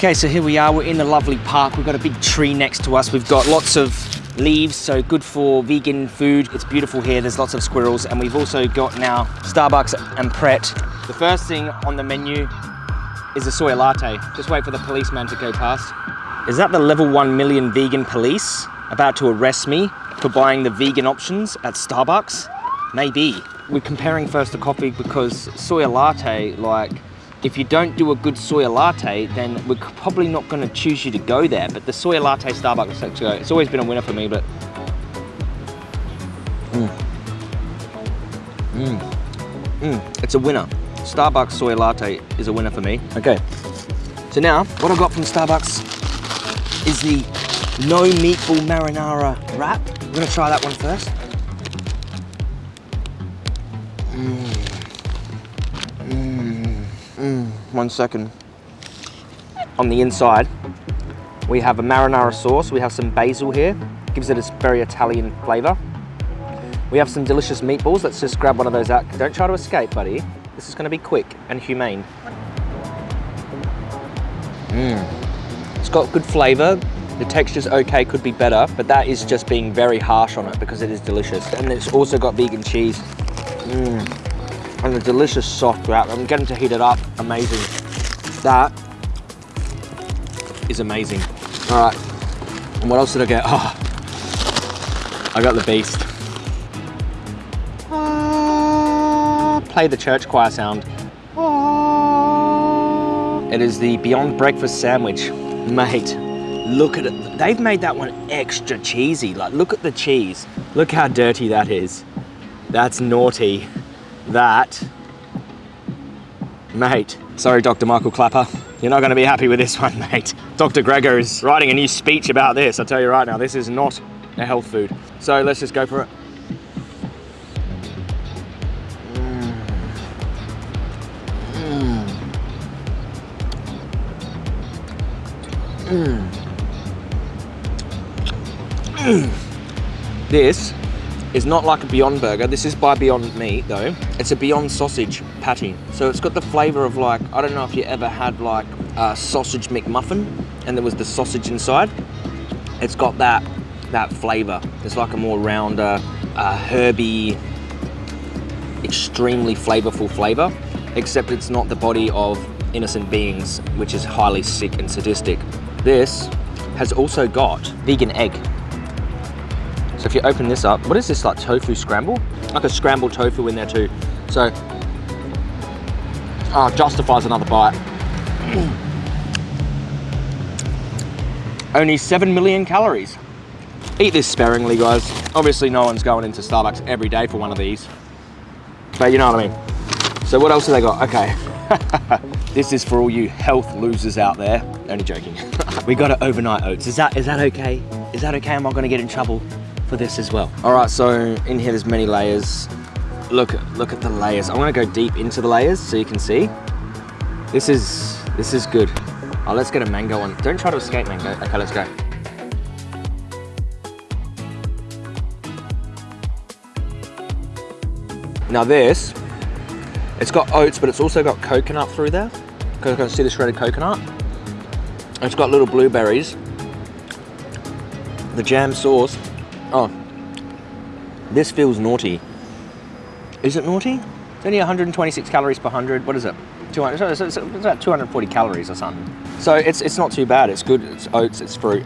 Okay, so here we are, we're in the lovely park. We've got a big tree next to us. We've got lots of leaves, so good for vegan food. It's beautiful here, there's lots of squirrels. And we've also got now Starbucks and Pret. The first thing on the menu is a soy latte. Just wait for the policeman to go past. Is that the level 1 million vegan police about to arrest me for buying the vegan options at Starbucks? Maybe. We're comparing first to coffee because soy latte, like, if you don't do a good soy latte, then we're probably not to choose you to go there. But the soy latte Starbucks, it's always been a winner for me, but... Mm. Mm. Mm. It's a winner. Starbucks soy latte is a winner for me. Okay, so now what I got from Starbucks is the no meatball marinara wrap. I'm gonna try that one first. Mm. One second. On the inside, we have a marinara sauce. We have some basil here. Gives it a very Italian flavor. We have some delicious meatballs. Let's just grab one of those out. Don't try to escape, buddy. This is gonna be quick and humane. Mmm. It's got good flavor. The texture's okay, could be better, but that is just being very harsh on it because it is delicious. And it's also got vegan cheese. Mmm. And a delicious soft wrap. I'm getting to heat it up. Amazing. That is amazing. All right. And what else did I get? Oh, I got the beast. Ah, play the church choir sound. Ah. It is the Beyond Breakfast Sandwich. Mate, look at it. They've made that one extra cheesy. Like, look at the cheese. Look how dirty that is. That's naughty. That, mate. Sorry, Dr. Michael Klaper. You're not gonna be happy with this one, mate. Dr. Greger is writing a new speech about this. I'll tell you right now, this is not a health food. So let's just go for it. Mm. mm. mm. mm. This is not like a Beyond Burger. This is by Beyond Meat though. It's a Beyond Sausage patty. So it's got the flavor of like, I don't know if you ever had like a sausage McMuffin and there was the sausage inside. It's got that, that flavor. It's like a more rounder, uh, herby, extremely flavorful flavor, except it's not the body of innocent beings, which is highly sick and sadistic. This has also got vegan egg. So if you open this up, what is this like tofu scramble? Like a scrambled tofu in there too. So, oh, justifies another bite. Only 7 million calories. Eat this sparingly, guys. Obviously, no one's going into Starbucks every day for one of these. But you know what I mean. So what else have they got? Okay. this is for all you health losers out there. Only joking. we got it overnight oats. Is that is that okay? Is that okay? Am I gonna get in trouble for this as well? All right, so in here there's many layers. Look, look at the layers. I'm gonna go deep into the layers so you can see. This is, this is good. Oh, let's get a mango one. Don't try to escape mango. Okay, let's go. Now this, it's got oats, but it's also got coconut through there. Coconut, see the shredded coconut? It's got little blueberries. The jam sauce. Oh, this feels naughty. Is it naughty? It's only 126 calories per 100. What is it? 200, it's, about 240 calories or something. So it's, it's not too bad. It's good. It's oats, it's fruit,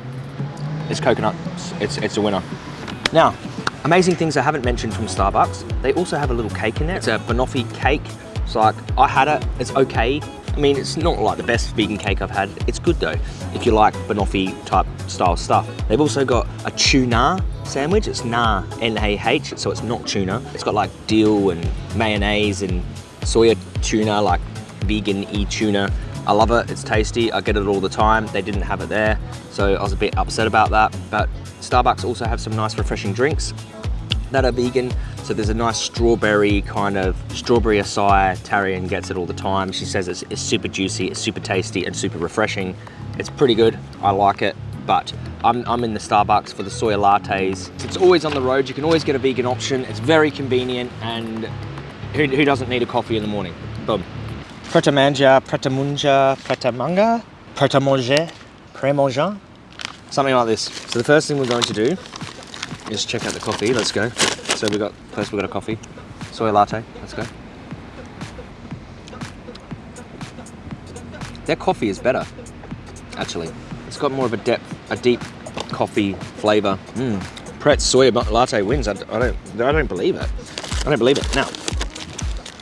it's coconut. It's, it's a winner. Now, amazing things I haven't mentioned from Starbucks. They also have a little cake in there. It's a banoffee cake. It's like, I had it, it's okay. I mean, it's not like the best vegan cake I've had. It's good though, if you like banoffee type style stuff. They've also got a tuna sandwich. It's nah, N-A-H, so it's not tuna. It's got like dill and mayonnaise and soya tuna, like vegan e-tuna. I love it, it's tasty. I get it all the time. They didn't have it there, so I was a bit upset about that. But Starbucks also have some nice refreshing drinks that are vegan. So there's a nice strawberry kind of, strawberry acai, Tarian gets it all the time. She says it's, it's super juicy, it's super tasty and super refreshing. It's pretty good, I like it, but I'm, I'm in the Starbucks for the soy lattes. It's always on the road, you can always get a vegan option. It's very convenient and who, who doesn't need a coffee in the morning? Boom. Preta manja, preta munja, preta manga. pret à manger, pré manger, something like this. So the first thing we're going to do is check out the coffee. Let's go. So we got first we got a coffee, soy latte. Let's go. Their coffee is better, actually. It's got more of a depth, a deep coffee flavor. Mm. Pret's soy latte wins. I, I don't, I don't believe it. I don't believe it. Now,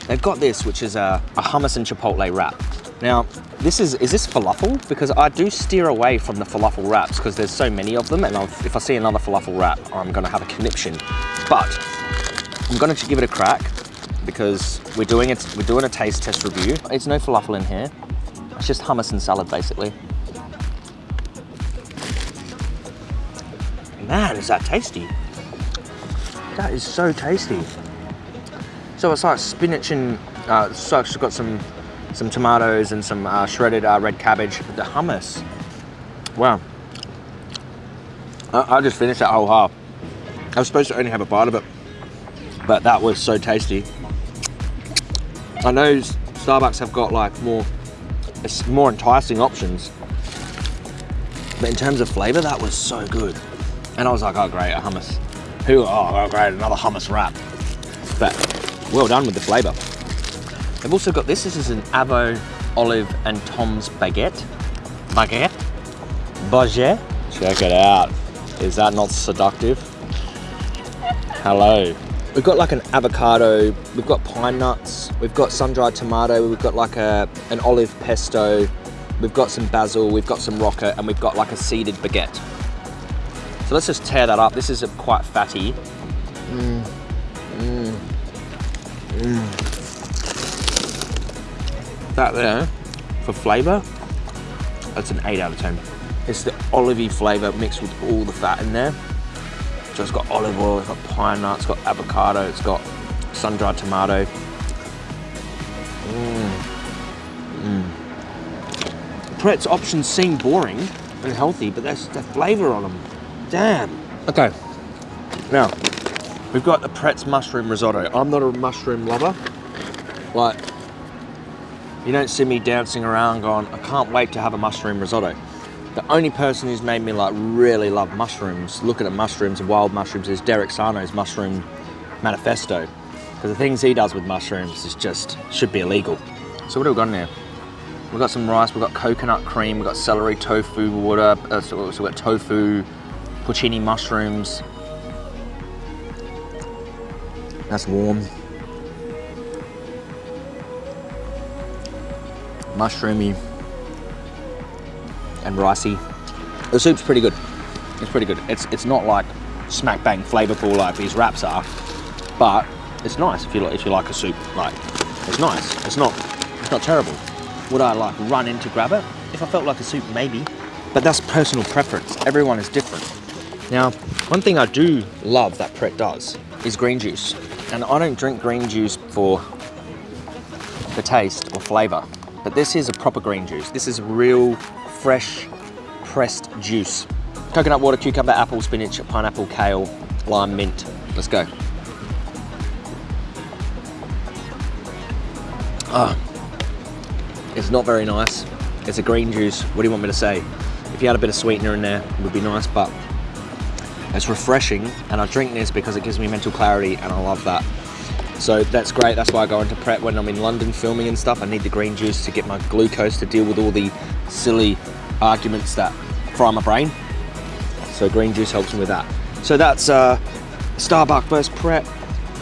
they've got this, which is a, a hummus and chipotle wrap. Now, this is, is this falafel? Because I do steer away from the falafel wraps because there's so many of them and I've, if I see another falafel wrap, I'm gonna have a conniption. But I'm gonna give it a crack because we're doing it, we're doing a taste test review. It's no falafel in here. It's just hummus and salad basically. Man, is that tasty. That is so tasty. So it's like spinach and, uh, so it's got some some tomatoes and some uh, shredded uh, red cabbage. The hummus, wow. I, I just finished that whole half. I was supposed to only have a bite of it, but that was so tasty. I know Starbucks have got like more, more enticing options, but in terms of flavor, that was so good. And I was like, oh great, a hummus. Who, oh, oh great, another hummus wrap. But well done with the flavor. They've also got this, this is an Avo olive and Tom's baguette. Baguette? Baguette? Check it out. Is that not seductive? Hello. We've got like an avocado, we've got pine nuts, we've got sun-dried tomato, we've got like a an olive pesto, we've got some basil, we've got some rocket, and we've got like a seeded baguette. So let's just tear that up. This is quite fatty. Mm. Mm. Mm. That there, for flavour, that's an 8 out of 10. It's the olivey flavour mixed with all the fat in there. So it's got olive oil, it's got pine nuts, it's got avocado, it's got sun-dried tomato. Mm. Mm. Pret's options seem boring and healthy, but there's the flavour on them. Damn. Okay. Now, we've got the Pret's mushroom risotto. I'm not a mushroom lover. Like, you don't see me dancing around going, I can't wait to have a mushroom risotto. The only person who's made me like really love mushrooms, looking at the mushrooms and wild mushrooms, is Derek Sarno's Mushroom Manifesto. Because the things he does with mushrooms is just, should be illegal. So what have we got in there? We've got some rice, we've got coconut cream, we've got celery, tofu, water, uh, so we've got tofu, porcini mushrooms. That's warm. Mushroomy and ricey. The soup's pretty good. It's pretty good. It's it's not like smack bang flavorful like these wraps are, but it's nice if you like if you like a soup. Like it's nice. It's not it's not terrible. Would I like run in to grab it? If I felt like a soup, maybe. But that's personal preference. Everyone is different. Now, one thing I do love that Pret does is green juice. And I don't drink green juice for the taste or flavor, but this is a proper green juice. This is real, fresh, pressed juice. Coconut water, cucumber, apple, spinach, pineapple, kale, lime, mint. Let's go. Ah, it's not very nice. It's a green juice. What do you want me to say? If you had a bit of sweetener in there, it would be nice, but it's refreshing and I drink this because it gives me mental clarity and I love that. So that's great. That's why I go into Pret when I'm in London filming and stuff. I need the green juice to get my glucose to deal with all the silly arguments that fry my brain. So green juice helps me with that. So that's uh, Starbucks versus Pret.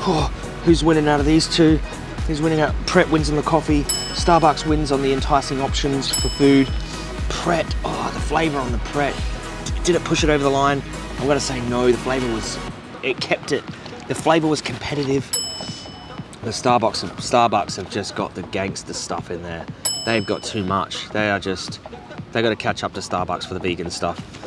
Oh, who's winning out of these two? Who's winning out? Pret wins on the coffee. Starbucks wins on the enticing options for food. Pret, oh, the flavor on the Pret. Did it push it over the line? I'm gonna say no, the flavor was, it kept it, the flavor was competitive. The Starbucks, Starbucks have just got the gangster stuff in there. They've got too much. They are just, they gotta catch up to Starbucks for the vegan stuff.